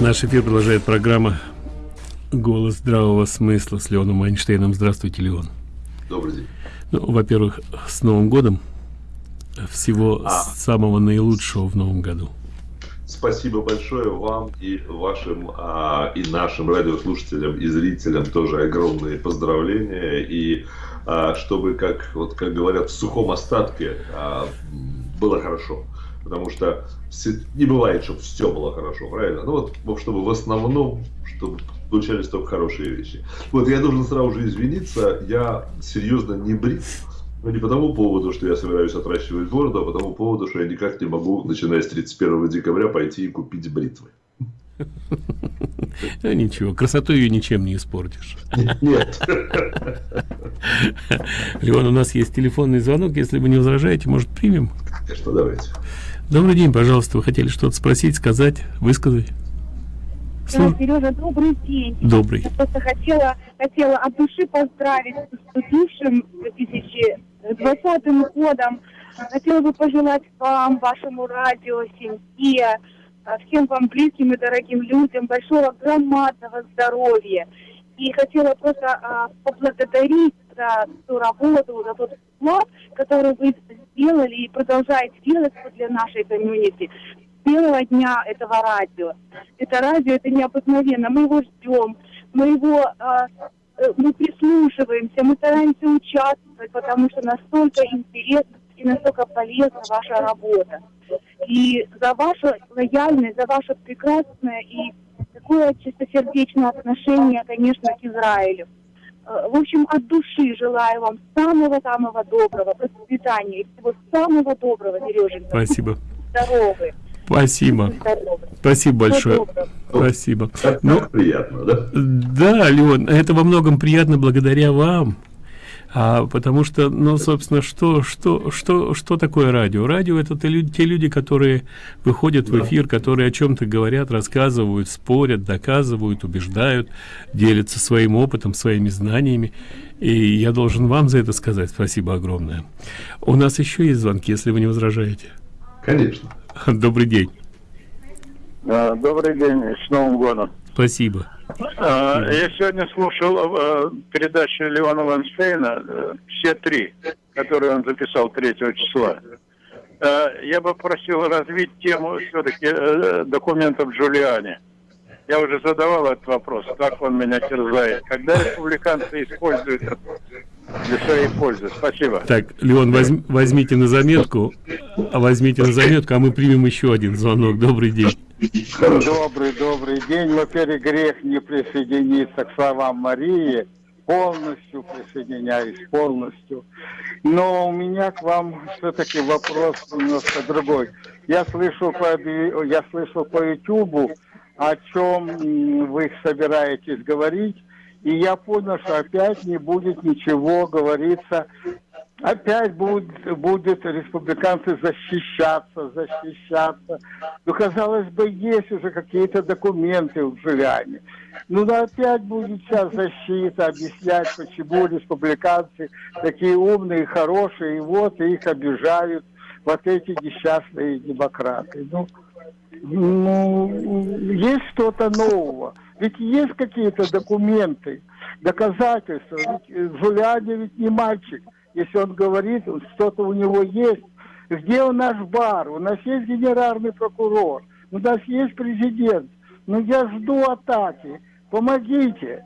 Наш эфир продолжает программа «Голос здравого смысла» с Леоном Айнштейном. Здравствуйте, Леон. Добрый день. Ну, во-первых, с Новым годом. Всего а. самого наилучшего в Новом году. Спасибо большое вам и вашим, а, и нашим радиослушателям, и зрителям тоже огромные поздравления. И а, чтобы, как, вот, как говорят, в сухом остатке а, было хорошо потому что не бывает, чтобы все было хорошо, правильно? Ну вот, чтобы в основном, чтобы получались только хорошие вещи. Вот я должен сразу же извиниться, я серьезно не брит, но не по тому поводу, что я собираюсь отращивать бороду, а по тому поводу, что я никак не могу, начиная с 31 декабря, пойти и купить бритвы. Ну ничего, красоту ее ничем не испортишь. Нет. Леон, у нас есть телефонный звонок, если вы не возражаете, может примем? Конечно, давайте. Добрый день, пожалуйста. Вы хотели что-то спросить, сказать, высказать? Слу... Сережа, добрый день. Добрый. Я просто хотела, хотела от души поздравить с наступившим 2020 годом. Хотела бы пожелать вам, вашему радио, семье, всем вам близким и дорогим людям большого громадного здоровья. И хотела просто а, поблагодарить за ту работу, за тот вклад, который вы сделали и продолжаете делать для нашей комьюнити с первого дня этого радио. Это радио, это необыкновенно. Мы его ждем, мы его а, э, мы прислушиваемся, мы стараемся участвовать, потому что настолько интересно и настолько полезна ваша работа. И за вашу лояльность, за ваше прекрасное и такое чистосердечное отношение, конечно, к Израилю. Э, в общем, от души желаю вам самого-самого доброго процветания и всего самого доброго, Сереженька. Спасибо. Здоровы. Спасибо. Спасибо большое. Спасибо. Ну, приятно, да? Да, Леон, это во многом приятно благодаря вам а, потому что ну собственно что что что что такое радио? Радио это те люди, те люди которые выходят в эфир которые о чем-то говорят рассказывают спорят доказывают убеждают делятся своим опытом своими знаниями. И я должен вам за это сказать спасибо огромное. У нас еще есть звонки если вы не возражаете. Конечно. Добрый день. А, добрый день с новым годом. Спасибо я сегодня слушал э, передачу Леона Ванштейна э, «Все три», которые он записал 3 числа. Э, я бы просил развить тему все-таки документов Джулиани. Я уже задавал этот вопрос, как он меня терзает. Когда республиканцы используют это для своей пользы. Спасибо. Так, Леон, возьм, возьмите на заметку, а возьмите на заметку, а мы примем еще один звонок. Добрый день. Добрый, добрый день. Во-первых, грех не присоединиться к словам Марии. Полностью присоединяюсь, полностью. Но у меня к вам все-таки вопрос немножко другой. Я слышу по, я слышу по YouTube, о чем вы собираетесь говорить. И я понял, что опять не будет ничего говориться опять будет, будет республиканцы защищаться, защищаться. Ну, казалось бы, есть уже какие-то документы в Джулиане. Ну, да опять будет сейчас защита, объяснять, почему республиканцы такие умные, хорошие, и вот их обижают вот эти несчастные демократы. Ну, ну есть что-то нового. Ведь есть какие-то документы, доказательства. Ведь Джулиани ведь не мальчик если он говорит, что-то у него есть. Где у наш бар? У нас есть генеральный прокурор, у нас есть президент. Ну я жду атаки. Помогите.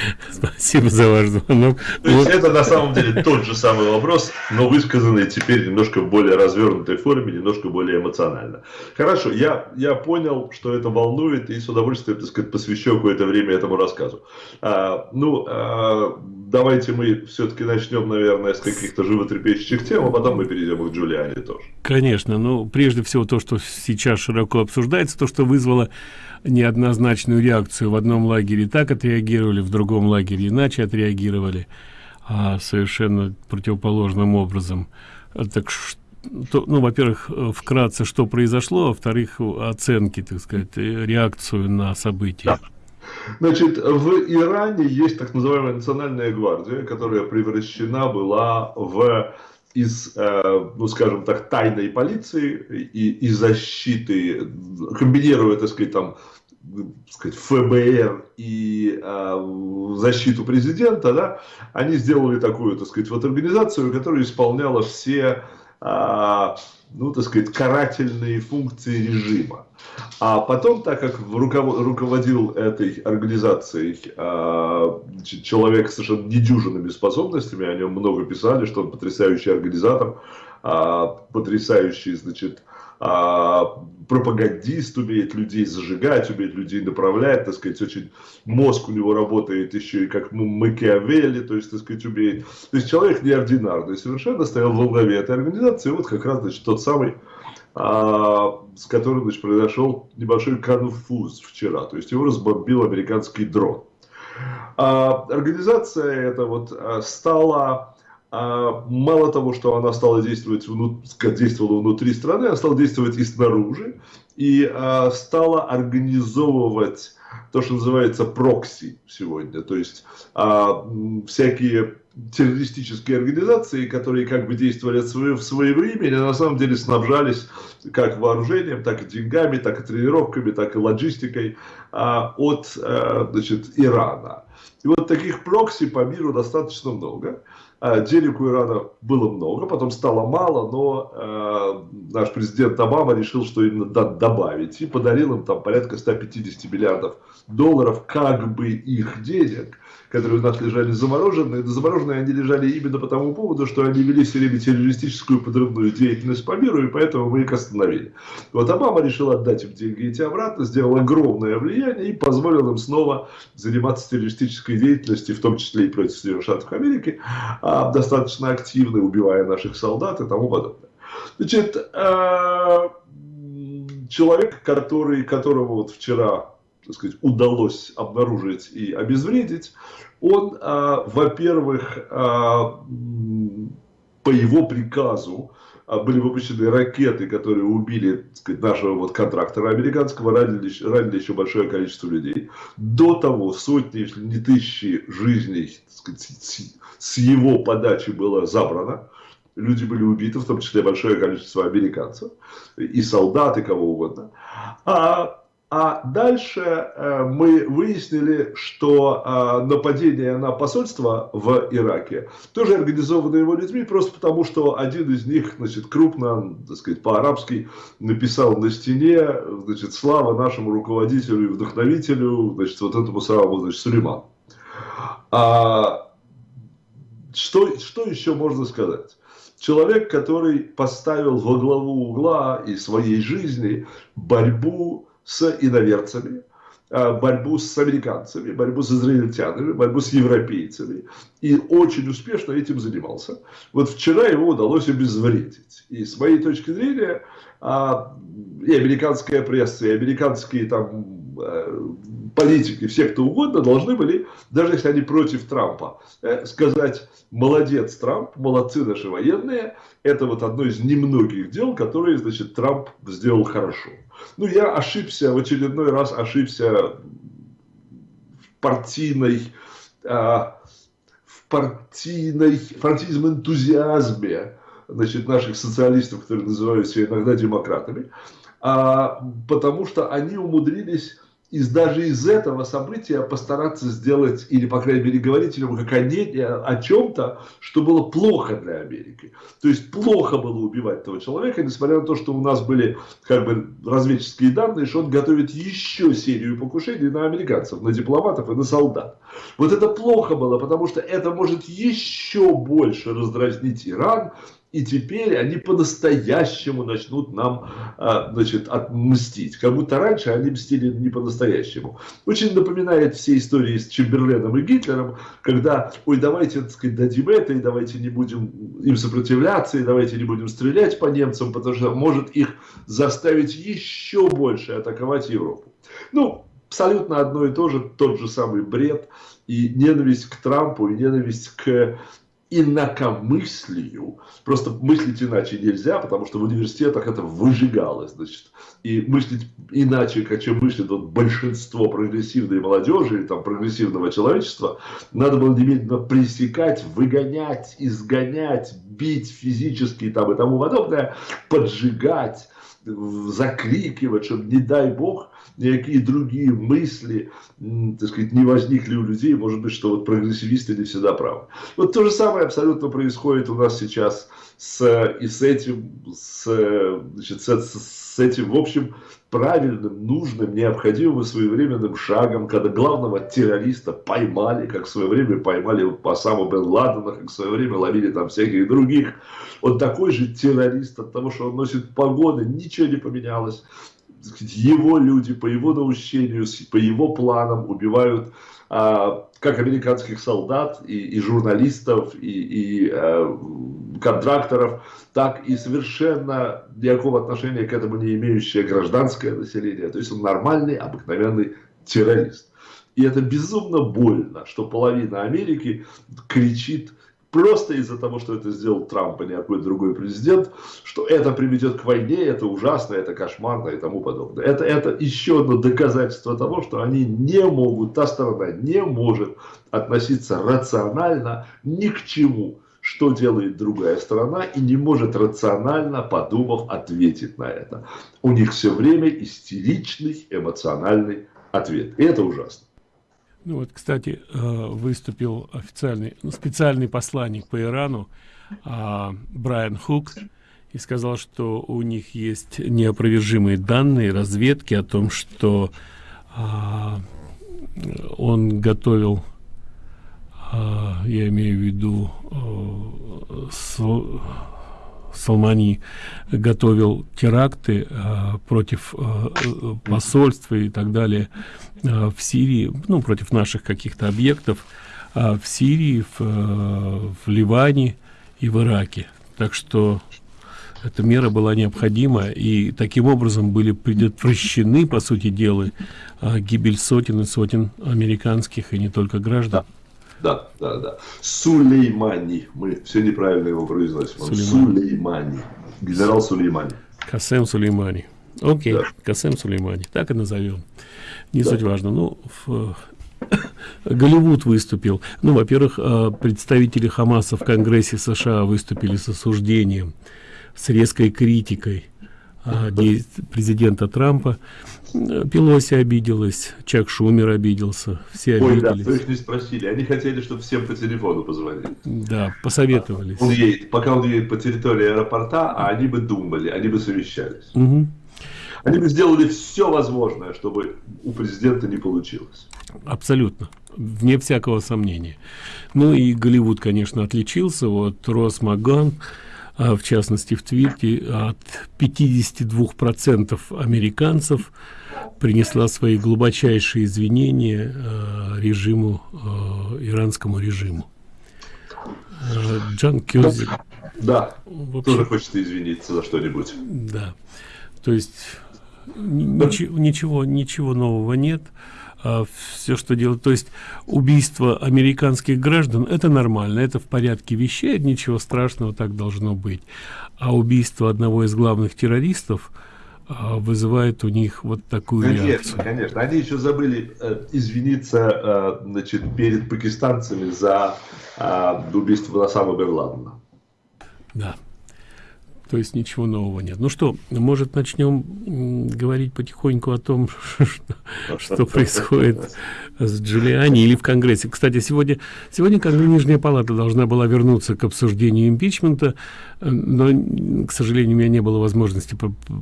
Спасибо за ваш звонок. То есть вот. это на самом деле тот же самый вопрос, но высказанный теперь немножко в более развернутой форме, немножко более эмоционально. Хорошо, я, я понял, что это волнует, и с удовольствием, так сказать, посвящу какое-то время этому рассказу. А, ну, а, давайте мы все-таки начнем, наверное, с каких-то животрепещущих тем, а потом мы перейдем к Джулиане тоже. Конечно, ну, прежде всего то, что сейчас широко обсуждается, то, что вызвало неоднозначную реакцию. В одном лагере так отреагировали, в другом лагере иначе отреагировали, а совершенно противоположным образом. Так что, ну, во-первых, вкратце, что произошло, а во-вторых, оценки, так сказать, реакцию на события. Значит, в Иране есть так называемая национальная гвардия, которая превращена была в из, э, ну, скажем так, тайной полиции и, и защиты, комбинируя, так сказать, там, сказать, ФБР и э, защиту президента, да, они сделали такую, так сказать, вот организацию, которая исполняла все э, ну, так сказать, карательные функции режима. А потом, так как руководил этой организацией э, человек с совершенно недюжинными способностями, о нем много писали, что он потрясающий организатор, э, потрясающий, значит, а, пропагандист, умеет людей зажигать, умеет людей направлять, так сказать, очень мозг у него работает еще и как Макиавелли, то есть, так сказать, умеет. То есть человек неординарный совершенно стоял во главе этой организации, вот как раз, значит, тот самый, а, с которым, значит, произошел небольшой конфуз вчера, то есть его разбомбил американский дрон. А, организация эта вот а, стала а, мало того, что она стала действовать, действовала внутри страны, она стала действовать и снаружи, и а, стала организовывать то, что называется прокси сегодня, то есть а, всякие террористические организации, которые как бы действовали в свое время, и на самом деле снабжались как вооружением, так и деньгами, так и тренировками, так и логистикой от значит, Ирана. И вот таких прокси по миру достаточно много. А, денег у Ирана было много, потом стало мало, но э, наш президент Обама решил, что именно надо добавить. И подарил им там порядка 150 миллиардов долларов как бы их денег которые у нас лежали замороженные. Замороженные они лежали именно по тому поводу, что они вели все время террористическую подрывную деятельность по миру, и поэтому мы их остановили. Вот Обама решил отдать им деньги эти обратно, сделал огромное влияние и позволил им снова заниматься террористической деятельностью, в том числе и против Соединенных Штатов Америки, а, достаточно активно убивая наших солдат и тому подобное. Значит, э, человек, который, которого вот вчера так сказать, удалось обнаружить и обезвредить, он, а, во-первых, а, по его приказу а, были выпущены ракеты, которые убили так сказать, нашего вот контрактора американского, ранили, ранили еще большое количество людей. До того сотни, если не тысячи жизней так сказать, с, его подачи было забрано. Люди были убиты, в том числе большое количество американцев, и солдат, и кого угодно. А а дальше э, мы выяснили, что э, нападение на посольство в Ираке тоже организовано его людьми, просто потому что один из них, значит, крупно, так сказать, по-арабски написал на стене, значит, слава нашему руководителю и вдохновителю, значит, вот этому самому, значит, Сулейману. А, что, что еще можно сказать? Человек, который поставил во главу угла и своей жизни борьбу с иноверцами, а, борьбу с американцами, борьбу с израильтянами, борьбу с европейцами. И очень успешно этим занимался. Вот вчера его удалось обезвредить. И с моей точки зрения, а, и американская пресса, и американские там политики, все кто угодно, должны были, даже если они против Трампа, э, сказать, молодец Трамп, молодцы наши военные, это вот одно из немногих дел, которые, значит, Трамп сделал хорошо. Ну, я ошибся, в очередной раз ошибся в партийной, а, в партийной, в партийном энтузиазме, значит, наших социалистов, которые называют себя иногда демократами, а, потому что они умудрились из даже из этого события постараться сделать, или, по крайней мере, говорить о, не, о чем-то, что было плохо для Америки. То есть, плохо было убивать этого человека, несмотря на то, что у нас были как бы разведческие данные, что он готовит еще серию покушений на американцев, на дипломатов и на солдат. Вот это плохо было, потому что это может еще больше раздразнить Иран, и теперь они по-настоящему начнут нам а, значит, отмстить. Как будто раньше они мстили не по-настоящему. Очень напоминает все истории с Чемберленом и Гитлером, когда, ой, давайте так сказать, дадим это, и давайте не будем им сопротивляться, и давайте не будем стрелять по немцам, потому что может их заставить еще больше атаковать Европу. Ну, абсолютно одно и то же, тот же самый бред и ненависть к Трампу, и ненависть к инакомыслию. Просто мыслить иначе нельзя, потому что в университетах это выжигалось. Значит, и мыслить иначе, как чем мыслит вот большинство прогрессивной молодежи или там прогрессивного человечества, надо было немедленно пресекать, выгонять, изгонять, бить физически там, и тому подобное, поджигать закрикивать, чтобы, не дай бог, никакие другие мысли, так сказать, не возникли у людей, может быть, что вот прогрессивисты не всегда правы. Вот то же самое абсолютно происходит у нас сейчас с, и с этим, с, значит, с, с этим, в общем, правильным, нужным, необходимым и своевременным шагом, когда главного террориста поймали, как в свое время поймали Осаму бен Ладена, как в свое время ловили там всяких других. Он такой же террорист от того, что он носит погоны, ничего не поменялось. Его люди по его наущению, по его планам убивают а, как американских солдат и, и журналистов, и, и а, контракторов, так и совершенно никакого отношения к этому не имеющее гражданское население. То есть он нормальный, обыкновенный террорист. И это безумно больно, что половина Америки кричит просто из-за того, что это сделал Трамп, а не какой-то другой президент, что это приведет к войне, это ужасно, это кошмарно и тому подобное. Это, это еще одно доказательство того, что они не могут, та сторона не может относиться рационально ни к чему, что делает другая сторона, и не может рационально, подумав, ответить на это. У них все время истеричный эмоциональный ответ. И это ужасно. Ну вот, кстати, э, выступил официальный, ну, специальный посланник по Ирану а, Брайан Хук и сказал, что у них есть неопровержимые данные разведки о том, что а, он готовил, а, я имею в виду, а, Салмани готовил теракты э, против э, посольства и так далее э, в Сирии, ну, против наших каких-то объектов э, в Сирии, в, э, в Ливане и в Ираке. Так что эта мера была необходима, и таким образом были предотвращены, по сути дела, э, гибель сотен и сотен американских и не только граждан. Да. Да, да, да. Сулеймани. Мы все неправильно его произносим. Сулеймани. Сулеймани. Генерал Сулеймани. Касем Сулеймани. Окей, да. Касем Сулеймани. Так и назовем. Не да. суть важно. Ну, в, Голливуд выступил. Ну, во-первых, э, представители Хамаса в Конгрессе США выступили с осуждением, с резкой критикой а, президента Трампа. Пелоси обиделась, Чак Шумер обиделся, все Ой, обиделись. да, их не спросили. Они хотели, чтобы всем по телефону позвонили. Да, посоветовались. Он едет, пока он едет по территории аэропорта, а они бы думали, они бы совещались. Угу. Они бы сделали все возможное, чтобы у президента не получилось. Абсолютно, вне всякого сомнения. Ну и Голливуд, конечно, отличился. Вот Рос Маган, а, в частности в Твитте, от 52% американцев принесла свои глубочайшие извинения э, режиму, э, иранскому режиму. Э, Джан Кюрзик. Да, общем, тоже хочет извиниться за что-нибудь. Да, то есть ничего, ничего, ничего нового нет. А, все, что делают. То есть убийство американских граждан, это нормально, это в порядке вещей, ничего страшного так должно быть. А убийство одного из главных террористов вызывает у них вот такую конечно, реакцию. Конечно, они еще забыли э, извиниться э, значит, перед пакистанцами за э, убийство Насама Бен Ладена. Да то есть ничего нового нет. Ну что, может начнем говорить потихоньку о том, что, что происходит с Джулиани или в Конгрессе. Кстати, сегодня, сегодня Нижняя палата должна была вернуться к обсуждению импичмента, но, к сожалению, у меня не было возможности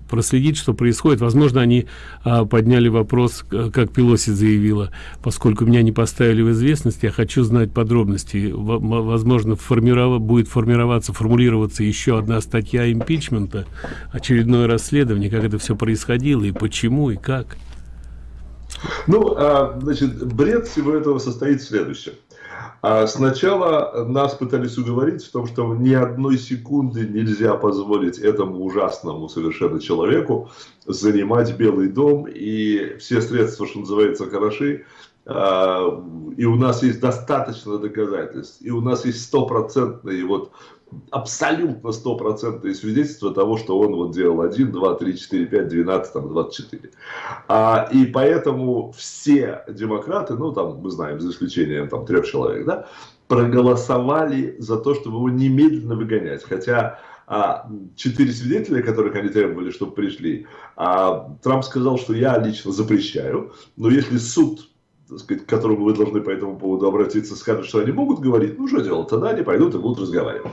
проследить, что происходит. Возможно, они а, подняли вопрос, как Пелоси заявила, поскольку меня не поставили в известность, я хочу знать подробности. Возможно, формирова, будет формироваться, формулироваться еще одна статья импичмента, очередное расследование, как это все происходило и почему и как. Ну, а, значит, бред всего этого состоит в следующем. А сначала нас пытались уговорить в том, что ни одной секунды нельзя позволить этому ужасному совершенно человеку занимать Белый дом, и все средства, что называется, хороши, а, и у нас есть достаточно доказательств, и у нас есть стопроцентные вот абсолютно стопроцентные свидетельства того, что он вот делал 1, 2, 3, 4, 5, 12, там, 24. А, и поэтому все демократы, ну там мы знаем, за исключением там трех человек, да, проголосовали за то, чтобы его немедленно выгонять. Хотя а, четыре свидетеля, которых они требовали, чтобы пришли, а, Трамп сказал, что я лично запрещаю, но если суд сказать, к которому вы должны по этому поводу обратиться, скажут, что они могут говорить, ну что делать, тогда они пойдут и будут разговаривать.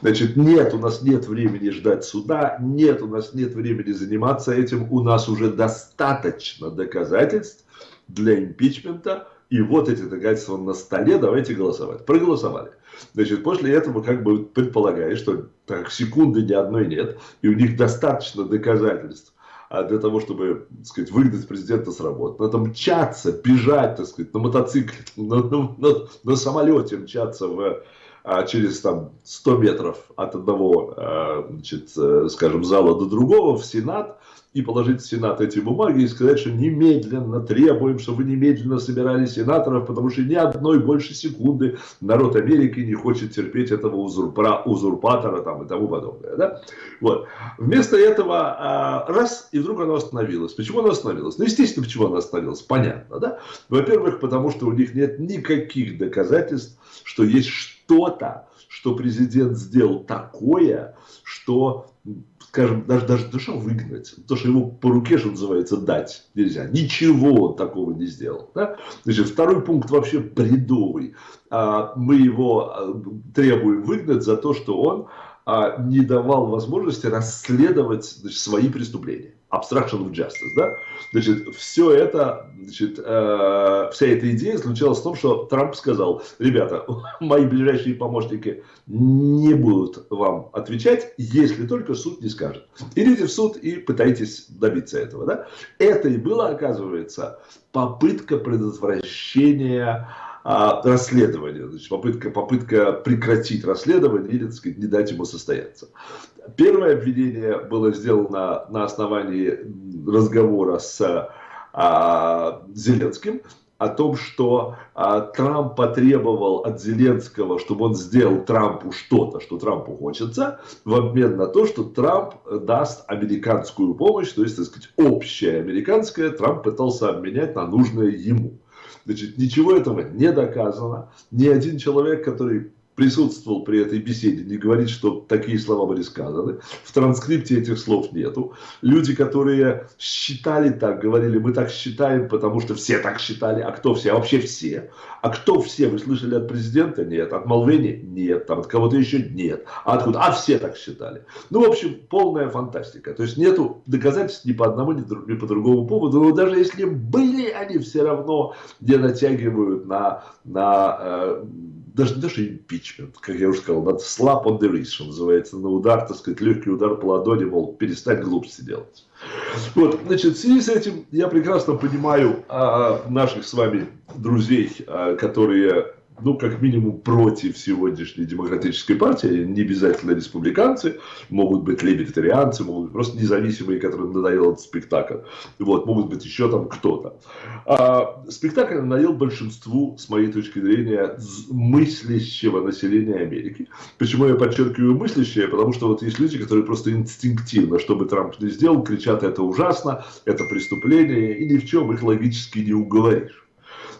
Значит, нет, у нас нет времени ждать суда, нет, у нас нет времени заниматься этим, у нас уже достаточно доказательств для импичмента, и вот эти доказательства на столе, давайте голосовать. Проголосовали. Значит, после этого как бы предполагает, что так, секунды ни одной нет, и у них достаточно доказательств для того, чтобы, так сказать, выгнать президента с работы. Надо мчаться, бежать, так сказать, на мотоцикле, на, на, на, на самолете мчаться в, а, через там 100 метров от одного, а, значит, э, скажем, зала до другого в Сенат, и положить в Сенат эти бумаги и сказать, что немедленно требуем, чтобы немедленно собирали сенаторов, потому что ни одной больше секунды народ Америки не хочет терпеть этого узурпа, узурпатора там, и тому подобное. Да? Вот. Вместо этого а, раз, и вдруг оно остановилось. Почему оно остановилось? Ну, естественно, почему оно остановилось. Понятно. Да? Во-первых, потому что у них нет никаких доказательств, что есть что-то, что президент сделал такое, что скажем, даже, даже душа выгнать, то, что ему по руке, что называется, дать нельзя. Ничего он такого не сделал. Да? Значит, второй пункт вообще бредовый. А, мы его а, требуем выгнать за то, что он а, не давал возможности расследовать значит, свои преступления obstruction of justice, да? Значит, все это, значит, э, вся эта идея заключалась в том, что Трамп сказал, ребята, мои ближайшие помощники не будут вам отвечать, если только суд не скажет. Идите в суд и пытайтесь добиться этого, да? Это и было, оказывается, попытка предотвращения а, расследования, значит, попытка, попытка прекратить расследование или, так сказать, не дать ему состояться. Первое обвинение было сделано на основании разговора с а, Зеленским о том, что а, Трамп потребовал от Зеленского, чтобы он сделал Трампу что-то, что Трампу хочется, в обмен на то, что Трамп даст американскую помощь, то есть, так сказать, общая американская, Трамп пытался обменять на нужное ему. Значит, ничего этого не доказано. Ни один человек, который присутствовал при этой беседе, не говорит, что такие слова были сказаны. В транскрипте этих слов нету. Люди, которые считали так, говорили, мы так считаем, потому что все так считали. А кто все? А вообще все. А кто все? Вы слышали от президента? Нет. От Малвени? Нет. Там от кого-то еще? Нет. А откуда? А все так считали. Ну, в общем, полная фантастика. То есть нету доказательств ни по одному, ни по другому поводу. Но даже если были, они все равно не натягивают на, на э, даже не то, что импичмент, как я уже сказал, надо slap on the wrist, что называется, на удар, так сказать, легкий удар по ладони, мол, перестань глупости делать. Вот, значит, в связи с этим я прекрасно понимаю а, наших с вами друзей, а, которые ну, как минимум, против сегодняшней демократической партии, не обязательно республиканцы, могут быть либертарианцы, могут быть просто независимые, которым надоел этот спектакль, вот, могут быть еще там кто-то. А, спектакль надоел большинству, с моей точки зрения, мыслящего населения Америки. Почему я подчеркиваю мыслящее? Потому что вот есть люди, которые просто инстинктивно, что бы Трамп ни сделал, кричат, это ужасно, это преступление, и ни в чем их логически не уговоришь.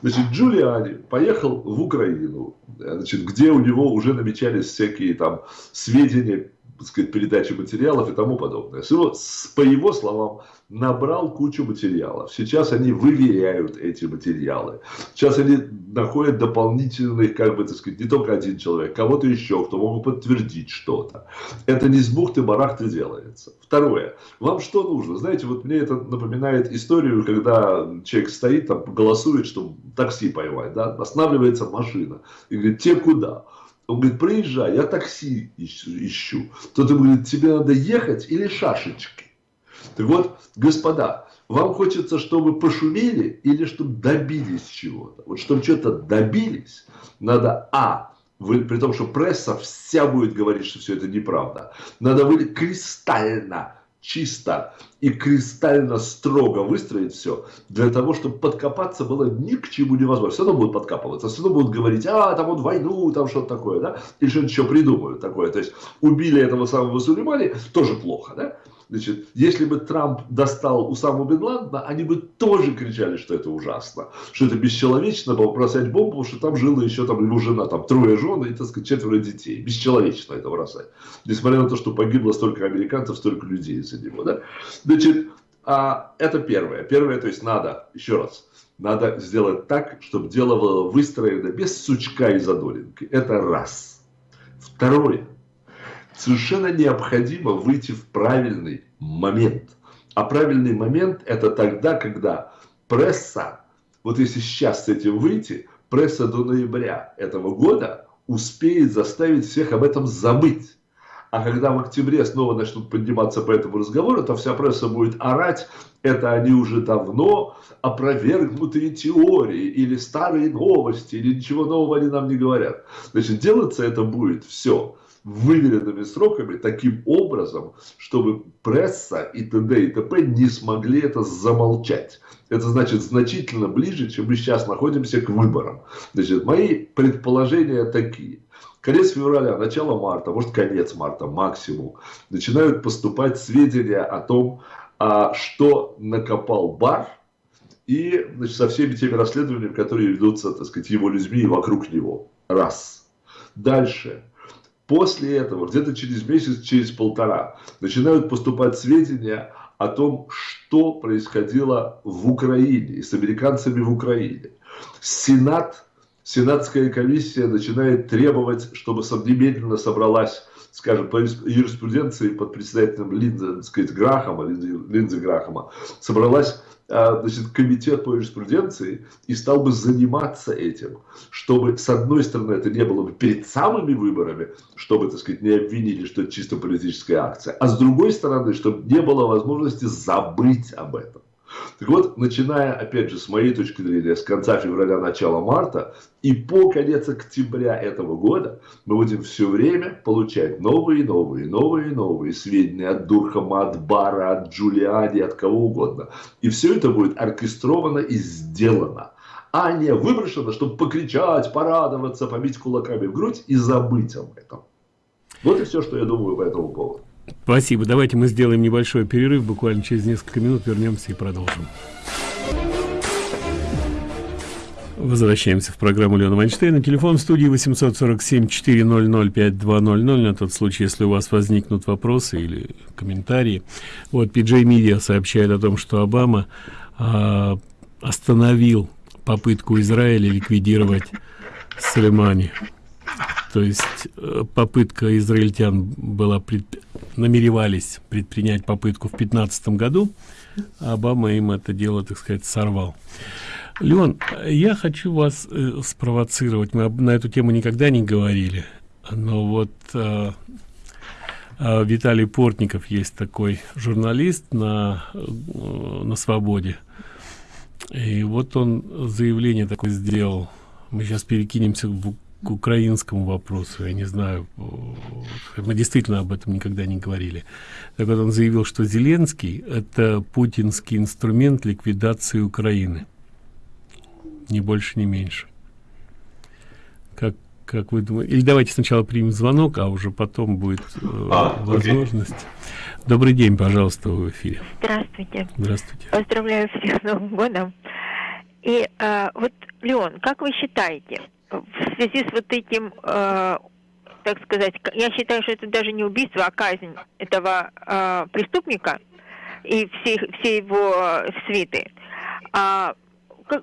Значит, Джулиани поехал в Украину, значит, где у него уже намечались всякие там сведения, сказать, передачи материалов и тому подобное. Всего, по его словам, набрал кучу материалов. Сейчас они выверяют эти материалы. Сейчас они находят дополнительных, как бы, так сказать, не только один человек, кого-то еще, кто могут подтвердить что-то. Это не с бухты-барахты делается. Второе. Вам что нужно? Знаете, вот мне это напоминает историю, когда человек стоит, там, голосует, чтобы такси поймать, да, останавливается машина и говорит, те куда? Он говорит, проезжай, я такси ищу. Тот ему говорит, тебе надо ехать или шашечки? Так вот, господа, вам хочется, чтобы пошумели или чтобы добились чего-то? Вот чтобы что-то добились, надо, а, вы, при том, что пресса вся будет говорить, что все это неправда, надо быть кристально чисто и кристально строго выстроить все, для того, чтобы подкопаться было ни к чему невозможно. Все равно будут подкапываться, все равно будут говорить, а, там вот войну, там что-то такое, да, или что-то еще придумают такое. То есть убили этого самого Сулеймани, тоже плохо, да. Значит, если бы Трамп достал Усаму Бен Ладена, они бы тоже кричали, что это ужасно, что это бесчеловечно было бросать бомбу, что там жила еще там его жена, там трое жен и, так сказать, четверо детей. Бесчеловечно это бросать. Несмотря на то, что погибло столько американцев, столько людей из-за него. Да? Значит, а, это первое. Первое, то есть надо, еще раз, надо сделать так, чтобы дело было выстроено без сучка и задоринки. Это раз. Второе совершенно необходимо выйти в правильный момент. А правильный момент это тогда, когда пресса, вот если сейчас с этим выйти, пресса до ноября этого года успеет заставить всех об этом забыть. А когда в октябре снова начнут подниматься по этому разговору, то вся пресса будет орать, это они уже давно опровергнутые теории, или старые новости, или ничего нового они нам не говорят. Значит, делаться это будет все выверенными сроками таким образом, чтобы пресса и т.д. и т.п. не смогли это замолчать. Это значит значительно ближе, чем мы сейчас находимся к выборам. Значит, мои предположения такие. Конец февраля, начало марта, может конец марта максимум, начинают поступать сведения о том, а, что накопал бар, и значит, со всеми теми расследованиями, которые ведутся, так сказать, его людьми и вокруг него. Раз. Дальше. После этого, где-то через месяц, через полтора, начинают поступать сведения о том, что происходило в Украине и с американцами в Украине. Сенат, Сенатская комиссия начинает требовать, чтобы немедленно собралась, скажем, по юриспруденции под председателем Линдзи, сказать, Грахама, Линдзи, Линдзи Грахама, собралась а, значит, комитет по юриспруденции и стал бы заниматься этим, чтобы, с одной стороны, это не было бы перед самыми выборами, чтобы, так сказать, не обвинили, что это чисто политическая акция, а с другой стороны, чтобы не было возможности забыть об этом. Так вот, начиная, опять же, с моей точки зрения, с конца февраля, начала марта и по конец октября этого года мы будем все время получать новые, новые, новые, новые сведения от Дурхама, от Бара, от Джулиани, от кого угодно. И все это будет оркестровано и сделано а не выброшено, чтобы покричать, порадоваться, побить кулаками в грудь и забыть об этом. Вот и все, что я думаю по этому поводу. Спасибо. Давайте мы сделаем небольшой перерыв. Буквально через несколько минут вернемся и продолжим. Возвращаемся в программу Леона Вайнштейна. Телефон в студии 847-400-5200 на тот случай, если у вас возникнут вопросы или комментарии. Вот PJ Media сообщает о том, что Обама а, остановил попытку Израиля ликвидировать Сулеймани то есть э, попытка израильтян была пред... намеревались предпринять попытку в пятнадцатом году а обама им это дело так сказать сорвал леон я хочу вас э, спровоцировать мы на эту тему никогда не говорили но вот э, э, виталий портников есть такой журналист на э, на свободе и вот он заявление такое сделал мы сейчас перекинемся в к украинскому вопросу, я не знаю, мы действительно об этом никогда не говорили. Так вот он заявил, что Зеленский – это путинский инструмент ликвидации Украины. Ни больше, ни меньше. Как, как вы думаете? Или давайте сначала примем звонок, а уже потом будет э, а, возможность. Окей. Добрый день, пожалуйста, в эфире. Здравствуйте. Здравствуйте. Поздравляю всех с Новым годом. И э, вот, Леон, как вы считаете, в связи с вот этим, э, так сказать, я считаю, что это даже не убийство, а казнь этого э, преступника и все, все его свиты. А,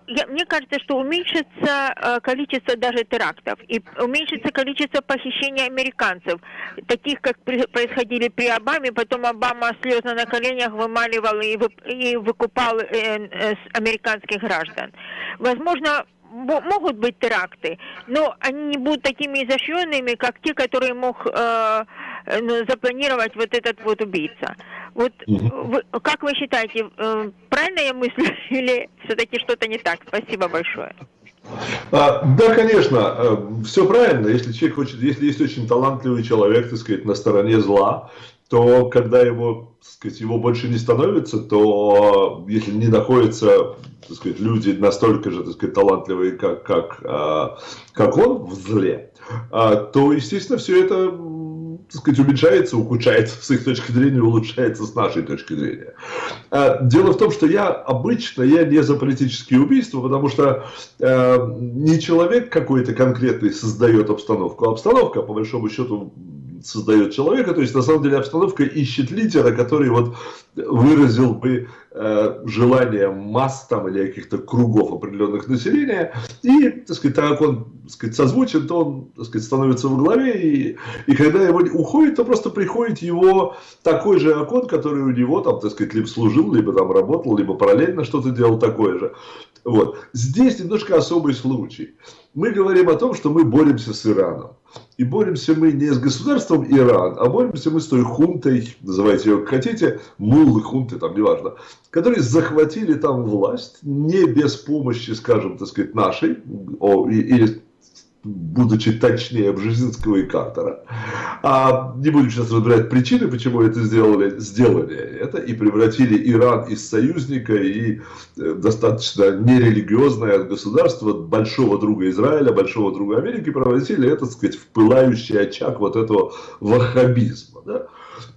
я, мне кажется, что уменьшится э, количество даже терактов и уменьшится количество похищений американцев, таких, как при, происходили при Обаме, потом Обама слезно на коленях вымаливал и, вы, и выкупал э, э, американских граждан. Возможно, могут быть теракты, но они не будут такими изощренными, как те, которые мог э, запланировать вот этот вот убийца. Вот вы, как вы считаете, э, правильно я мыслю или все-таки что-то не так? Спасибо большое. А, да, конечно, э, все правильно. Если человек хочет, если есть очень талантливый человек, так сказать, на стороне зла, то когда его, так сказать, его больше не становится, то если не находятся так сказать, люди настолько же так сказать, талантливые, как, как, а, как он в зле, а, то, естественно, все это так сказать, уменьшается, ухудшается с их точки зрения, улучшается с нашей точки зрения. А, дело в том, что я обычно, я не за политические убийства, потому что э, не человек какой-то конкретный создает обстановку, а обстановка, по большому счету, создает человека, то есть на самом деле обстановка ищет лидера, который вот выразил бы э, желание масс там или каких-то кругов определенных населения, и, так сказать, так как он, так сказать, созвучен, то он, так сказать, становится во главе, и, и когда его уходит, то просто приходит его такой же окон, который у него там, так сказать, либо служил, либо там работал, либо параллельно что-то делал такое же. Вот. Здесь немножко особый случай. Мы говорим о том, что мы боремся с Ираном. И боремся мы не с государством Иран, а боремся мы с той хунтой, называйте ее как хотите, муллы, хунты, там неважно, которые захватили там власть не без помощи, скажем, так сказать, нашей, или будучи точнее Бжезинского и Картера. А не будем сейчас разбирать причины, почему это сделали, сделали это и превратили Иран из союзника и э, достаточно нерелигиозное государство большого друга Израиля, большого друга Америки, превратили это, так сказать, в пылающий очаг вот этого ваххабизма. Да?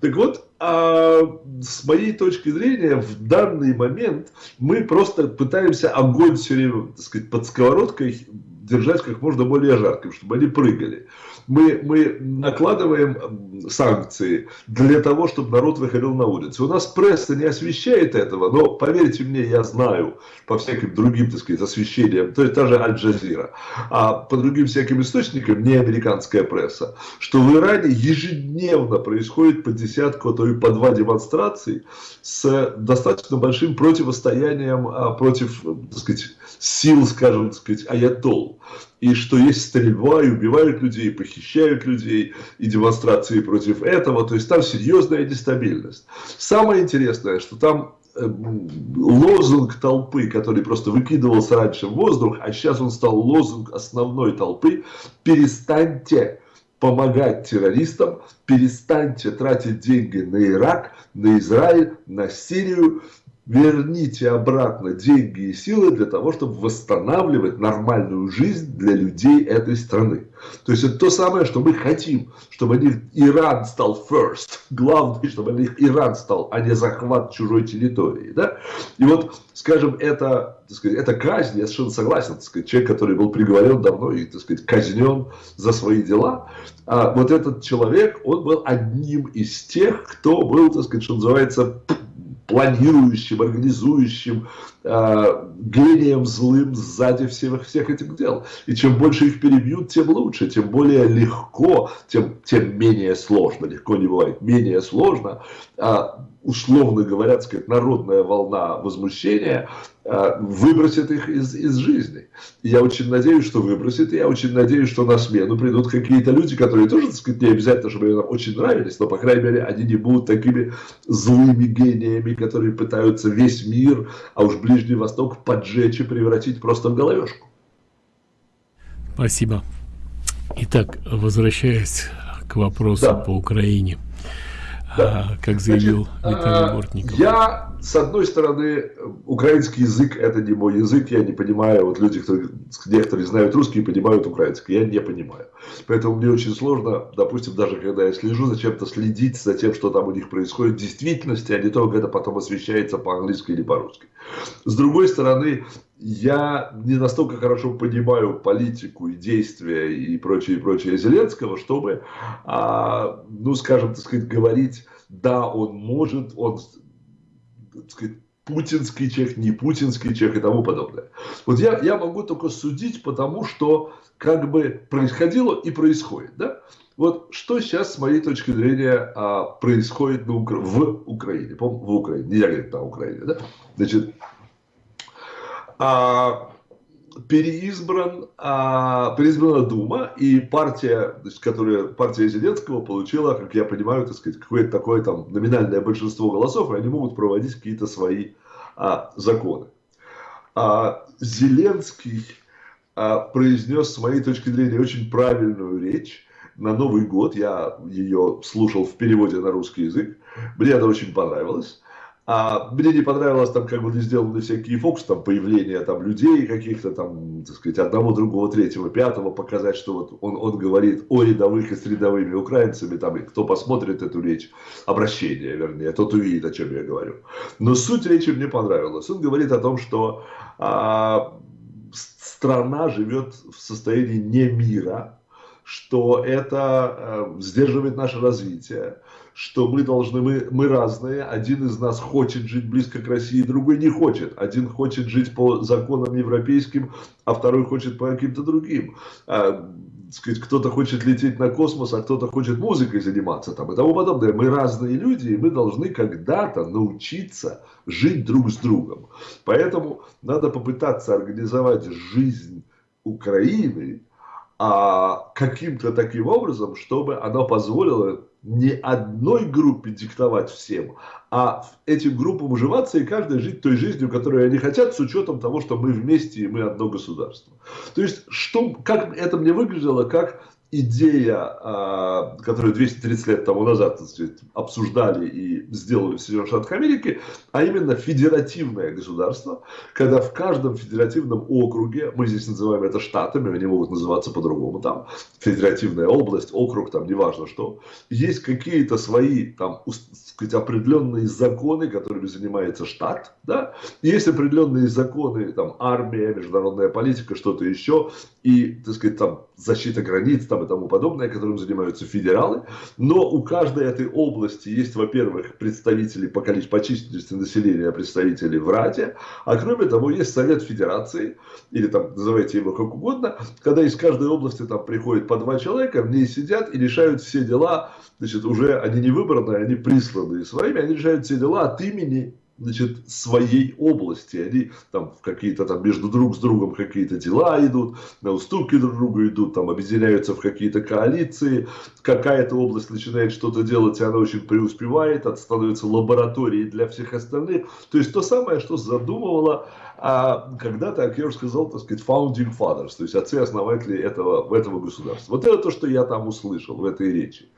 Так вот, а с моей точки зрения, в данный момент мы просто пытаемся огонь все время, так сказать, под сковородкой держать как можно более жарким, чтобы они прыгали. Мы, мы накладываем санкции для того, чтобы народ выходил на улицы. У нас пресса не освещает этого, но поверьте мне, я знаю по всяким другим, так сказать, освещениям, то есть та же Аль-Джазира, а по другим всяким источникам, не американская пресса, что в Иране ежедневно происходит по десятку, а то и по два демонстрации с достаточно большим противостоянием а, против, так сказать, сил, скажем, так сказать, аятол. И что есть стрельба, и убивают людей, и похищают людей, и демонстрации против этого. То есть там серьезная нестабильность. Самое интересное, что там э, лозунг толпы, который просто выкидывался раньше в воздух, а сейчас он стал лозунг основной толпы, перестаньте помогать террористам, перестаньте тратить деньги на Ирак, на Израиль, на Сирию, верните обратно деньги и силы для того, чтобы восстанавливать нормальную жизнь для людей этой страны. То есть это то самое, что мы хотим, чтобы они, Иран стал first, главное, чтобы они, Иран стал, а не захват чужой территории. Да? И вот, скажем, это, так сказать, это казнь, я совершенно согласен, так сказать, человек, который был приговорен давно и так сказать, казнен за свои дела, а вот этот человек, он был одним из тех, кто был, так сказать, что называется, планирующим, организующим, э, гением злым сзади всех, всех этих дел. И чем больше их перебьют, тем лучше, тем более легко, тем, тем менее сложно. Легко не бывает, менее сложно. А, условно говоря, сказать, народная волна возмущения а, выбросит их из, из жизни. И я очень надеюсь, что выбросит, и я очень надеюсь, что на смену придут какие-то люди, которые тоже, так сказать, не обязательно, чтобы нам очень нравились, но, по крайней мере, они не будут такими злыми гениями, которые пытаются весь мир, а уж Ближний Восток поджечь и превратить просто в головешку. Спасибо. Итак, возвращаясь к вопросу да. по Украине. Да. А, как заявил Значит, Виталий а, Бортников. Я, с одной стороны, украинский язык это не мой язык, я не понимаю, вот люди, которые, некоторые знают русский, понимают украинский, я не понимаю. Поэтому мне очень сложно, допустим, даже когда я слежу за чем-то, следить за тем, что там у них происходит в действительности, а не то, как это потом освещается по-английски или по-русски. С другой стороны, я не настолько хорошо понимаю политику и действия и прочее, и прочее Зеленского, чтобы, а, ну, скажем, так сказать, говорить, да, он может, он, так сказать, путинский чех, не путинский чех и тому подобное. Вот я, я могу только судить, потому что как бы происходило и происходит, да? Вот что сейчас, с моей точки зрения, а, происходит на Укра... в Украине, в Украине, нельзя говорить на Украине, да? Значит, а, переизбран, а, переизбрана Дума, и партия, значит, которая, партия Зеленского получила, как я понимаю, так сказать, какое-то такое там номинальное большинство голосов, и они могут проводить какие-то свои а, законы. А, Зеленский а, произнес, с моей точки зрения, очень правильную речь, на Новый год. Я ее слушал в переводе на русский язык. Мне это очень понравилось. А мне не понравилось там, как были сделаны всякие фокусы, там появление там людей каких-то там, так сказать, одного, другого, третьего, пятого, показать, что вот он, он говорит о рядовых и с украинцами, там, и кто посмотрит эту речь, обращение, вернее, тот увидит, о чем я говорю. Но суть речи мне понравилась. Он говорит о том, что а, страна живет в состоянии не мира, что это э, сдерживает наше развитие, что мы должны, мы, мы разные, один из нас хочет жить близко к России, другой не хочет. Один хочет жить по законам европейским, а второй хочет по каким-то другим. А, сказать, кто-то хочет лететь на космос, а кто-то хочет музыкой заниматься там, и тому подобное. Мы разные люди, и мы должны когда-то научиться жить друг с другом. Поэтому надо попытаться организовать жизнь Украины а, каким-то таким образом, чтобы она позволила не одной группе диктовать всем, а этим группам уживаться и каждая жить той жизнью, которую они хотят, с учетом того, что мы вместе и мы одно государство. То есть, что, как это мне выглядело, как идея, а, которую 230 лет тому назад сказать, обсуждали и сделали в Соединенных Штатах Америки, а именно федеративное государство, когда в каждом федеративном округе, мы здесь называем это штатами, они могут называться по-другому, там федеративная область, округ, там неважно что, есть какие-то свои там сказать, определенные законы, которыми занимается штат, да, есть определенные законы, там армия, международная политика, что-то еще, и, так сказать, там защита границ, там и тому подобное, которым занимаются федералы. Но у каждой этой области есть, во-первых, представители по количеству, по численности населения, представители в Раде, а кроме того, есть Совет Федерации, или там называйте его как угодно, когда из каждой области там приходит по два человека, в ней сидят и решают все дела, значит, уже они не выбранные, они присланные своими, они решают все дела от имени значит, своей области. Они там какие-то там между друг с другом какие-то дела идут, на уступки друг другу идут, там объединяются в какие-то коалиции. Какая-то область начинает что-то делать, и она очень преуспевает, это становится лабораторией для всех остальных. То есть то самое, что задумывала а, когда-то, как я уже сказал, так сказать, founding fathers, то есть отцы-основатели этого, этого государства. Вот это то, что я там услышал в этой речи.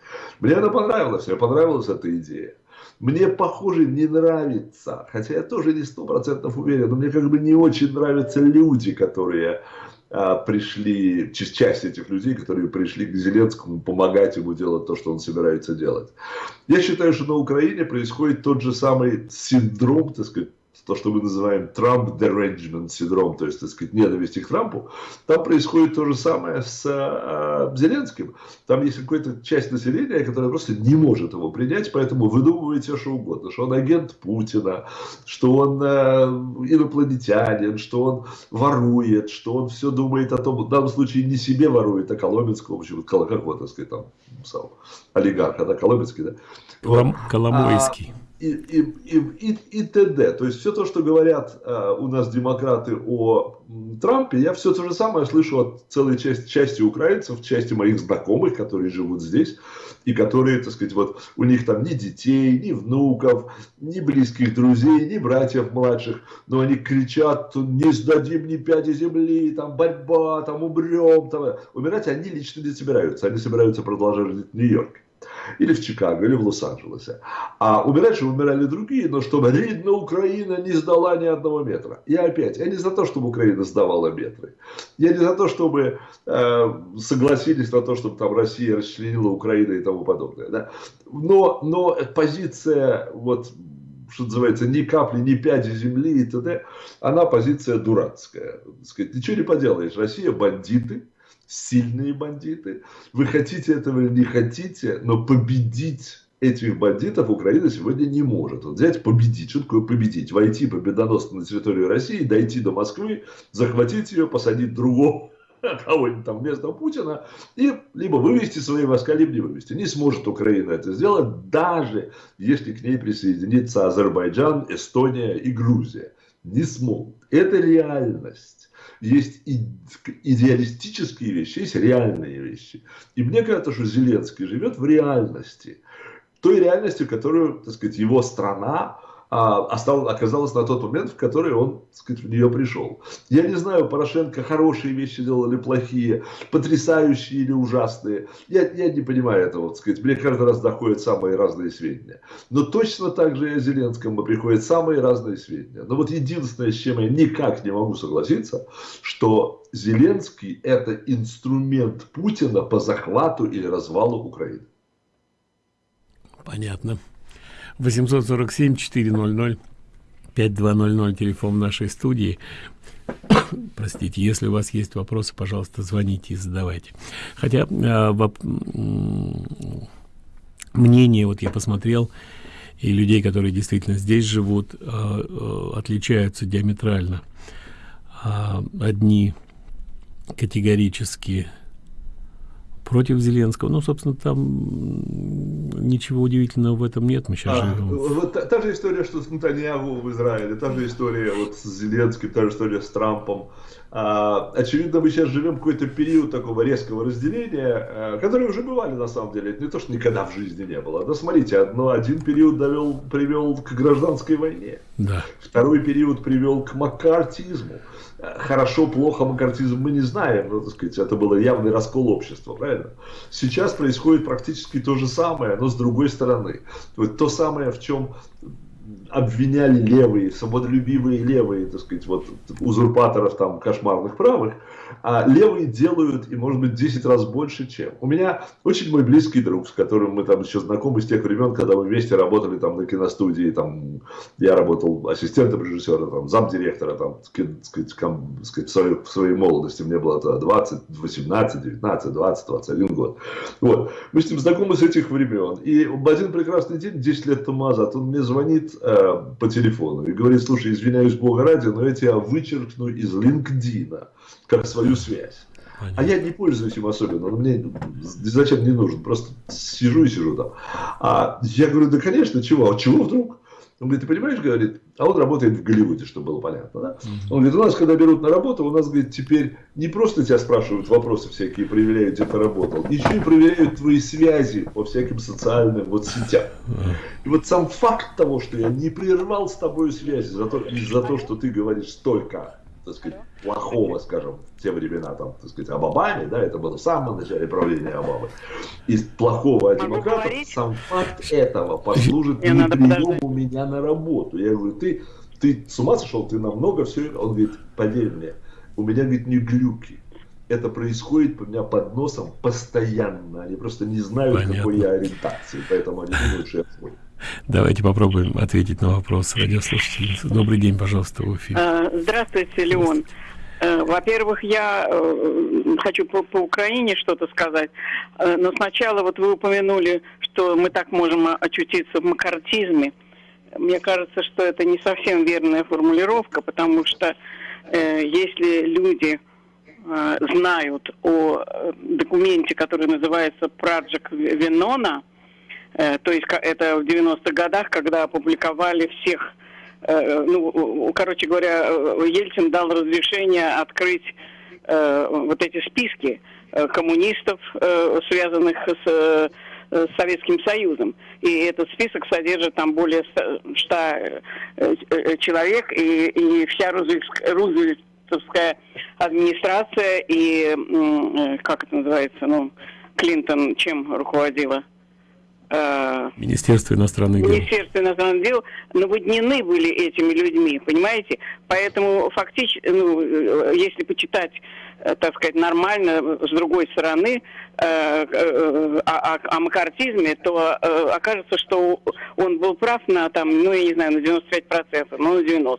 Мне она понравилась, мне понравилась эта идея. Мне, похоже, не нравится, хотя я тоже не сто процентов уверен, но мне как бы не очень нравятся люди, которые а, пришли, часть этих людей, которые пришли к Зеленскому помогать ему делать то, что он собирается делать. Я считаю, что на Украине происходит тот же самый синдром, так сказать, то, что мы называем Trump derangement синдром, то есть, так сказать, ненависть к Трампу, там происходит то же самое с э, Зеленским. Там есть какая-то часть населения, которая просто не может его принять, поэтому выдумывает все, что угодно, что он агент Путина, что он э, инопланетянин, что он ворует, что он все думает о том, в данном случае не себе ворует, а Коломенскому, почему, как его, так сказать, там, сам, олигарх, это Коломенский, да? Колом, Коломойский. А, и, и, и, и, т.д. То есть все то, что говорят э, у нас демократы о Трампе, я все то же самое слышу от целой части, части украинцев, части моих знакомых, которые живут здесь, и которые, так сказать, вот у них там ни детей, ни внуков, ни близких друзей, ни братьев младших, но они кричат, не сдадим ни пяди земли, там борьба, там умрем, там. умирать они лично не собираются, они собираются продолжать жить в Нью-Йорке или в Чикаго, или в Лос-Анджелесе. А умирать умирали другие, но чтобы видно, Украина не сдала ни одного метра. Я опять, я не за то, чтобы Украина сдавала метры. Я не за то, чтобы э, согласились на то, чтобы там Россия расчленила Украину и тому подобное. Да? Но, но позиция, вот, что называется, ни капли, ни пяди земли и т.д., она позиция дурацкая. Сказать, ничего не поделаешь. Россия бандиты, сильные бандиты. Вы хотите этого или не хотите, но победить этих бандитов Украина сегодня не может. Вот взять победить. Что такое победить? Войти победоносно на территорию России, дойти до Москвы, захватить ее, посадить другого кого-нибудь там вместо Путина, и либо вывести свои войска, либо не вывести. Не сможет Украина это сделать, даже если к ней присоединится Азербайджан, Эстония и Грузия. Не смогут. Это реальность есть идеалистические вещи, есть реальные вещи. И мне кажется, что Зеленский живет в реальности. Той реальности, которую, так сказать, его страна остал, оказалась на тот момент, в который он так сказать, в нее пришел. Я не знаю, Порошенко хорошие вещи делал или плохие, потрясающие или ужасные. Я, я не понимаю этого. Сказать. Мне каждый раз доходят самые разные сведения. Но точно так же и о Зеленском приходят самые разные сведения. Но вот единственное, с чем я никак не могу согласиться, что Зеленский это инструмент Путина по захвату или развалу Украины. Понятно. 847 400 5200 телефон нашей студии. Простите, если у вас есть вопросы, пожалуйста, звоните и задавайте. Хотя э, воп... мнение, вот я посмотрел, и людей, которые действительно здесь живут, э, э, отличаются диаметрально. Одни категорически против Зеленского. Ну, собственно, там ничего удивительного в этом нет. Мы сейчас а, живем. Вот та, та же история, что с Натаньягу в Израиле, та же история вот с Зеленским, та же история с Трампом. А, очевидно, мы сейчас живем какой-то период такого резкого разделения, а, которые уже бывали на самом деле. Это не то, что никогда в жизни не было. Да смотрите, одно, один период довел, привел к гражданской войне. Да. Второй период привел к маккартизму хорошо, плохо макартизм мы не знаем, но, так сказать, это было явный раскол общества, правильно? Сейчас происходит практически то же самое, но с другой стороны. Вот то самое, в чем обвиняли левые, свободолюбивые левые, так сказать, вот узурпаторов там кошмарных правых, а левые делают и, может быть, 10 раз больше, чем. У меня очень мой близкий друг, с которым мы там еще знакомы с тех времен, когда мы вместе работали там на киностудии, там я работал ассистентом режиссера, там замдиректора, там, сказать, сказать, в, своей, в своей молодости, мне было тогда 20, 18, 19, 20, 21 год. Вот. Мы с ним знакомы с этих времен. И в один прекрасный день, 10 лет тому назад, он мне звонит э, по телефону и говорит, слушай, извиняюсь, Бога ради, но я тебя вычеркну из LinkedIn как свою связь. Понятно. А я не пользуюсь им особенно, он мне зачем не нужен, просто сижу и сижу там. А я говорю, да конечно, чего, а чего вдруг? Он говорит, ты понимаешь, говорит, а он работает в Голливуде, чтобы было понятно, да? Он говорит, у нас, когда берут на работу, у нас, говорит, теперь не просто тебя спрашивают вопросы всякие, проверяют, где ты работал, еще и проверяют твои связи по всяким социальным вот сетям. И вот сам факт того, что я не прервал с тобой связи за то, за то что ты говоришь столько так сказать, плохого, скажем, в те времена, там, так сказать, об Обаме, да, это было в самом начале правления Обамы, из плохого от демократов, сам факт этого послужит неприему меня на работу. Я говорю, ты, ты с ума сошел, ты намного все, он говорит, поверь мне, у меня, говорит, не глюки, это происходит у меня под носом постоянно. Они просто не знают, Понятно. какой я ориентации, поэтому они думают, что я свой. Давайте попробуем ответить на вопрос радиослушательницы. Добрый день, пожалуйста, в эфире. А, здравствуйте, Леон. Э, во-первых, я э, хочу по, по Украине что-то сказать, э, но сначала вот вы упомянули, что мы так можем очутиться в макартизме. Мне кажется, что это не совсем верная формулировка, потому что если люди знают о документе, который называется «Праджик Венона», Э, то есть это в 90-х годах, когда опубликовали всех, э, ну, короче говоря, э, Ельцин дал разрешение открыть вот эти списки коммунистов, связанных с с Советским Союзом. И этот список содержит там более 100 человек, и, и вся Рузвельтовская администрация, и, как это называется, ну, Клинтон чем руководила? Э, Министерство иностранных дел. Министерство иностранных дел наводнены были этими людьми, понимаете? Поэтому фактически, ну, э, если почитать, э, так сказать, нормально, с другой стороны, э, э, о, о, о макартизме, то э, окажется, что он был прав на, там, ну, я не знаю, на 95%, ну, на 90%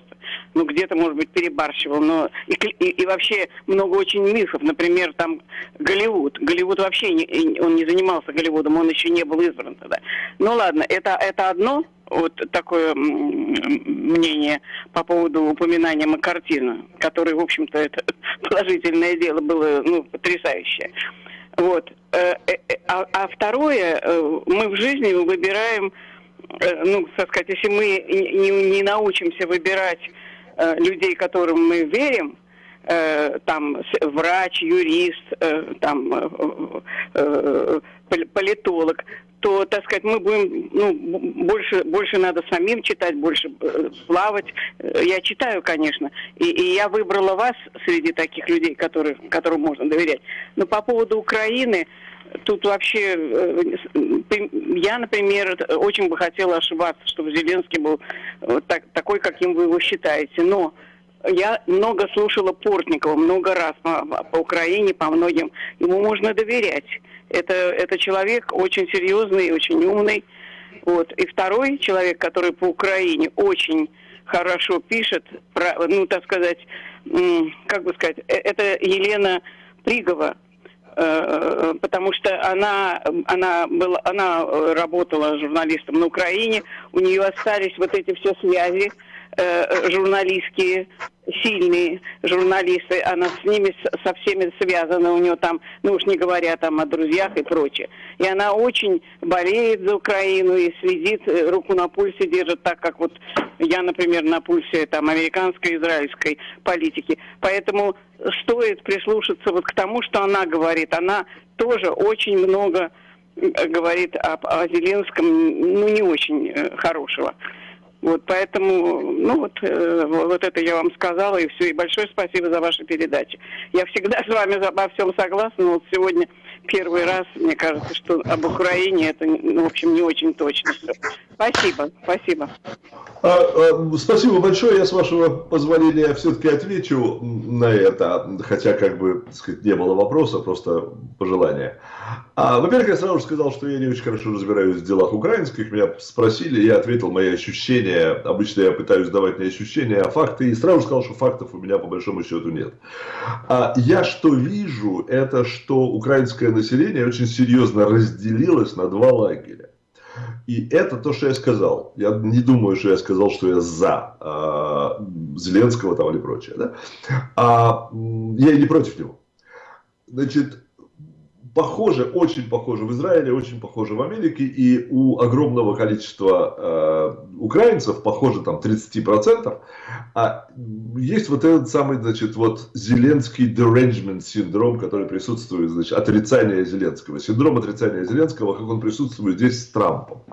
ну где-то, может быть, перебарщивал, но и, и, и вообще много очень мифов, например, там Голливуд. Голливуд вообще не, он не занимался Голливудом, он еще не был избран тогда. Ну ладно, это, это одно, вот такое мнение по поводу упоминания Маккартина, который, в общем-то, это положительное дело было, ну, потрясающее. Вот. Э, э, э, а, а второе, мы в жизни выбираем, ну, так сказать, если мы не, не научимся выбирать людей, которым мы верим, там врач, юрист, там политолог, то, так сказать, мы будем, ну, больше, больше надо самим читать, больше э, плавать. Э, я читаю, конечно, и, и я выбрала вас среди таких людей, которые, которым можно доверять. Но по поводу Украины, тут вообще, э, я, например, очень бы хотела ошибаться, чтобы Зеленский был так, такой, каким вы его считаете. Но я много слушала Портникова, много раз по, по Украине, по многим. Ему можно доверять. Это, это человек очень серьезный, очень умный. Вот. И второй человек, который по Украине очень хорошо пишет, про, ну, так сказать, как бы сказать, э, это Елена Пригова, э, потому что она, она, была, она работала журналистом на Украине, у нее остались вот эти все связи, э, журналистские, сильные журналисты, она с ними со всеми связана, у нее там, ну уж не говоря там о друзьях и прочее. И она очень болеет за Украину и следит, э, руку на пульсе держит, так как вот я, например, на пульсе там американской, израильской политики. Поэтому стоит прислушаться вот к тому, что она говорит. Она тоже очень много говорит о, о Зеленском, ну не очень э, хорошего. Вот поэтому, ну вот, э, вот это я вам сказала, и все. И большое спасибо за ваши передачи. Я всегда с вами обо всем согласна, вот сегодня первый раз, мне кажется, что об Украине это, ну, в общем, не очень точно. Спасибо, спасибо. А, а, спасибо большое. Я, с вашего позволения, все-таки отвечу на это, хотя, как бы, так сказать, не было вопроса, просто пожелания. А, Во-первых, я сразу же сказал, что я не очень хорошо разбираюсь в делах украинских. Меня спросили, я ответил мои ощущения. Обычно я пытаюсь давать не ощущения, а факты. И сразу же сказал, что фактов у меня по большому счету нет. А я что вижу, это что украинское население очень серьезно разделилось на два лагеря. И это то, что я сказал. Я не думаю, что я сказал, что я за э, Зеленского там или прочее. Да? А, я и не против него. Значит, похоже, очень похоже в Израиле, очень похоже в Америке, и у огромного количества э, украинцев, похоже там 30%, а есть вот этот самый, значит, вот Зеленский derangement синдром, который присутствует, значит, отрицание Зеленского, синдром отрицания Зеленского, как он присутствует здесь с Трампом.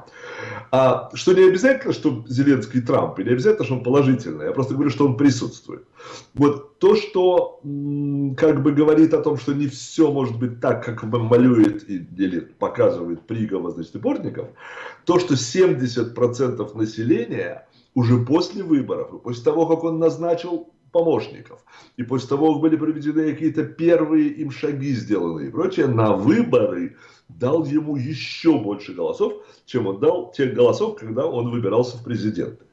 А, что не обязательно, что Зеленский Трамп, и не обязательно, что он положительный, я просто говорю, что он присутствует. Вот то, что как бы говорит о том, что не все может быть так, как малюет или показывает Пригова, значит, и Бортников, то, что 70% населения уже после выборов, и после того, как он назначил помощников, и после того, как были проведены какие-то первые им шаги сделаны и прочее, на выборы дал ему еще больше голосов, чем он дал тех голосов, когда он выбирался в президенты.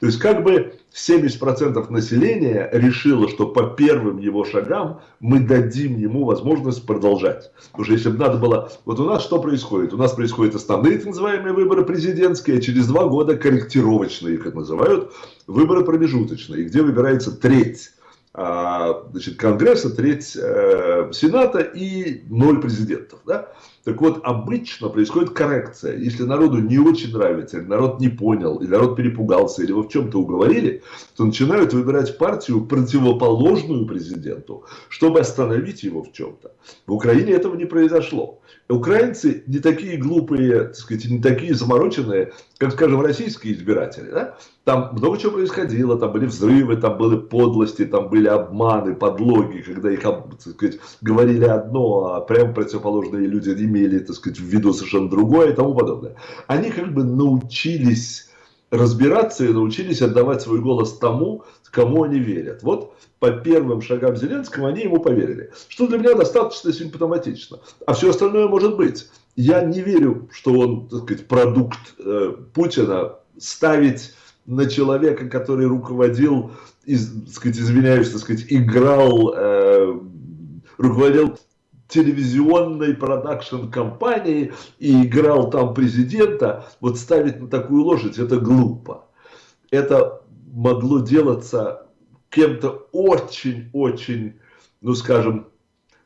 То есть как бы 70% населения решило, что по первым его шагам мы дадим ему возможность продолжать. Потому что если бы надо было... Вот у нас что происходит? У нас происходят основные так называемые выборы президентские, а через два года корректировочные, как называют, выборы промежуточные, где выбирается треть а, значит, Конгресса, треть э, Сената и ноль президентов. Да? Так вот, обычно происходит коррекция. Если народу не очень нравится, или народ не понял, или народ перепугался, или его в чем-то уговорили, то начинают выбирать партию противоположную президенту, чтобы остановить его в чем-то. В Украине этого не произошло. Украинцы не такие глупые, так сказать, не такие замороченные, как, скажем, российские избиратели. Да? Там много чего происходило, там были взрывы, там были подлости, там были обманы, подлоги, когда их, так сказать, говорили одно, а прямо противоположные люди имели, так сказать, в виду совершенно другое и тому подобное. Они как бы научились разбираться и научились отдавать свой голос тому, кому они верят. Вот по первым шагам Зеленского они ему поверили. Что для меня достаточно симптоматично. А все остальное может быть. Я не верю, что он, так сказать, продукт э, Путина ставить на человека, который руководил, из, так сказать, извиняюсь, так сказать, играл, э, руководил телевизионной продакшн-компанией и играл там президента, вот ставить на такую лошадь, это глупо. Это могло делаться кем-то очень-очень, ну скажем,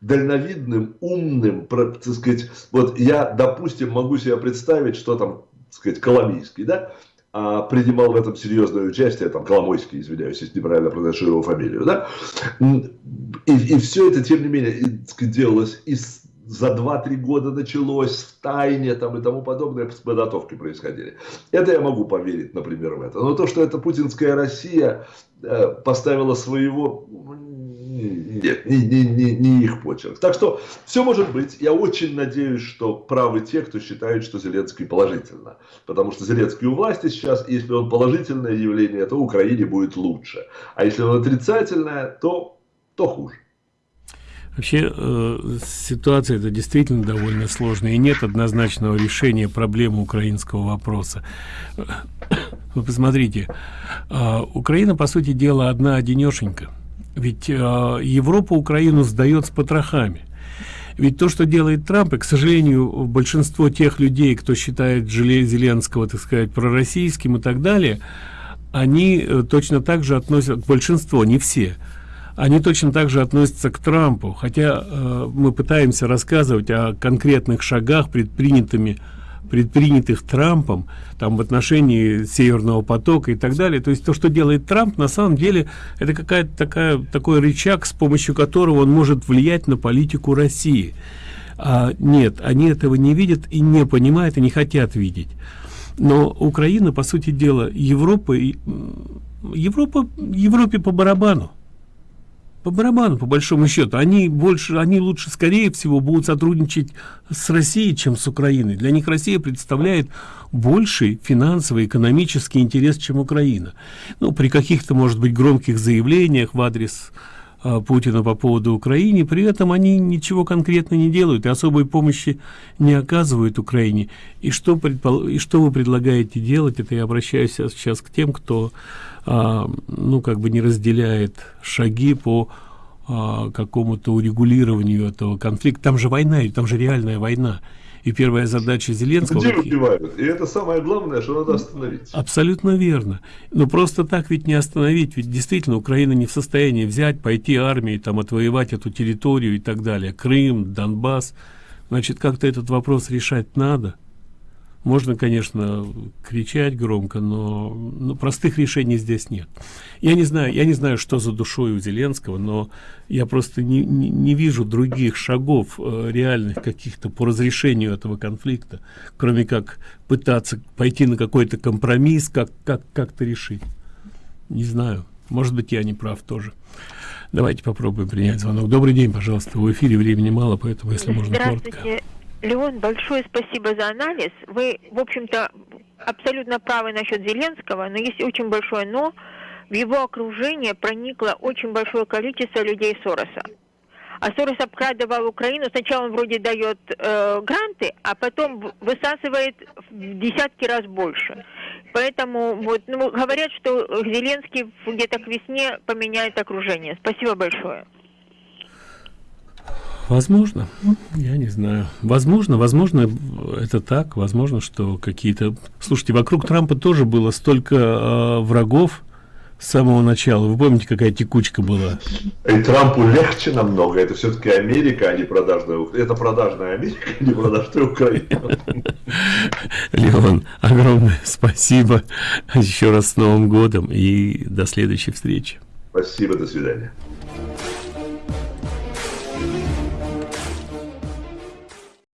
дальновидным, умным, так сказать, вот я, допустим, могу себе представить, что там, так сказать, Коломийский, да, принимал в этом серьезное участие, там, Коломойский, извиняюсь, если неправильно произношу его фамилию, да, и, и все это, тем не менее, делалось из за 2-3 года началось в тайне там, и тому подобное подготовки происходили. Это я могу поверить, например, в это. Но то, что это путинская Россия э, поставила своего, нет, не, не, не, не их почерк. Так что все может быть. Я очень надеюсь, что правы те, кто считает, что Зеленский положительно. Потому что Зеленский у власти сейчас, если он положительное явление, то Украине будет лучше. А если он отрицательное, то, то хуже. Вообще э, ситуация это действительно довольно сложная, и нет однозначного решения проблемы украинского вопроса. Вы посмотрите, э, Украина, по сути дела, одна одинешенька. Ведь э, Европа Украину сдает с потрохами. Ведь то, что делает Трамп, и, к сожалению, большинство тех людей, кто считает Зеленского, так сказать, пророссийским и так далее, они э, точно так же относят, большинство, не все, они точно так же относятся к Трампу, хотя э, мы пытаемся рассказывать о конкретных шагах, предпринятыми предпринятых Трампом там в отношении Северного потока и так далее. То есть то, что делает Трамп, на самом деле это какая-то такая такой рычаг, с помощью которого он может влиять на политику России. А, нет, они этого не видят и не понимают и не хотят видеть. Но Украина, по сути дела, Европа, Европа, Европе по барабану по барабану по большому счету. Они больше они лучше скорее всего будут сотрудничать с россией чем с украиной. Для них россия представляет больший финансовый экономический интерес чем украина. Ну при каких-то может быть громких заявлениях в адрес а, Путина по поводу Украины, при этом они ничего конкретно не делают и особой помощи не оказывают Украине. И что, предпол... и что вы предлагаете делать, это я обращаюсь сейчас к тем, кто а, ну, как бы не разделяет шаги по а, какому-то урегулированию этого конфликта. Там же война, там же реальная война. И первая задача Зеленского... Где убивают? И это самое главное, что надо остановить. Абсолютно верно. Но просто так ведь не остановить. Ведь действительно Украина не в состоянии взять, пойти армией, там, отвоевать эту территорию и так далее. Крым, Донбасс. Значит, как-то этот вопрос решать надо. Можно, конечно, кричать громко, но, но простых решений здесь нет. Я не знаю, я не знаю, что за душой у Зеленского, но я просто не, не, не вижу других шагов э, реальных каких-то по разрешению этого конфликта, кроме как пытаться пойти на какой-то компромисс, как как как-то решить. Не знаю. Может быть, я не прав тоже. Давайте попробуем принять звонок. Добрый день, пожалуйста. В эфире времени мало, поэтому, если можно коротко. Леон, большое спасибо за анализ. Вы, в общем-то, абсолютно правы насчет Зеленского, но есть очень большое но. В его окружение проникло очень большое количество людей Сороса. А Сорос обкрадывал Украину. Сначала он вроде дает э, гранты, а потом высасывает в десятки раз больше. Поэтому вот, ну, говорят, что Зеленский где-то к весне поменяет окружение. Спасибо большое. Возможно, я не знаю. Возможно, возможно, это так. Возможно, что какие-то... Слушайте, вокруг Трампа тоже было столько э, врагов с самого начала. Вы помните, какая текучка была? И Трампу легче намного. Это все-таки Америка, а не продажная... Это продажная Америка, а не продажная Украина. Леон, огромное спасибо еще раз с Новым годом и до следующей встречи. Спасибо, до свидания.